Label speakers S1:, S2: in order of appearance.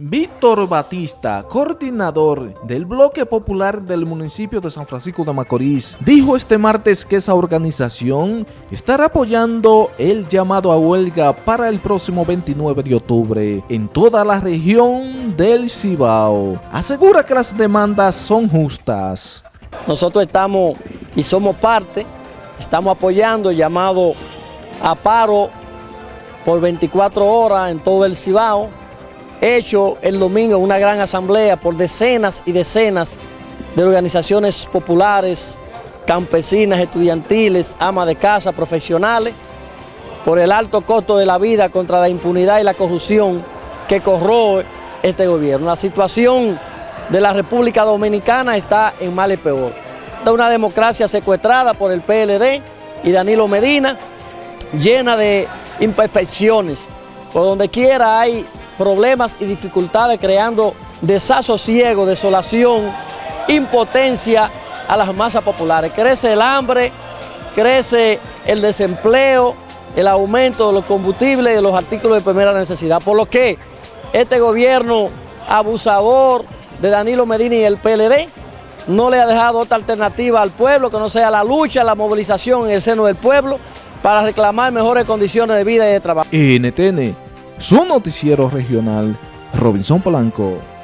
S1: Víctor Batista, coordinador del bloque popular del municipio de San Francisco de Macorís, dijo este martes que esa organización estará apoyando el llamado a huelga para el próximo 29 de octubre en toda la región del Cibao. Asegura que las demandas son justas.
S2: Nosotros estamos y somos parte, estamos apoyando el llamado a paro por 24 horas en todo el Cibao, hecho el domingo una gran asamblea por decenas y decenas de organizaciones populares, campesinas, estudiantiles, amas de casa, profesionales, por el alto costo de la vida contra la impunidad y la corrupción que corroe este gobierno. La situación de la República Dominicana está en mal y peor. De una democracia secuestrada por el PLD y Danilo Medina, llena de imperfecciones. Por donde quiera hay problemas y dificultades creando desasosiego, desolación, impotencia a las masas populares. Crece el hambre, crece el desempleo, el aumento de los combustibles y de los artículos de primera necesidad. Por lo que este gobierno abusador de Danilo Medina y el PLD no le ha dejado otra alternativa al pueblo que no sea la lucha, la movilización en el seno del pueblo para reclamar mejores condiciones de vida y de trabajo.
S1: NTN su noticiero regional, Robinson Polanco.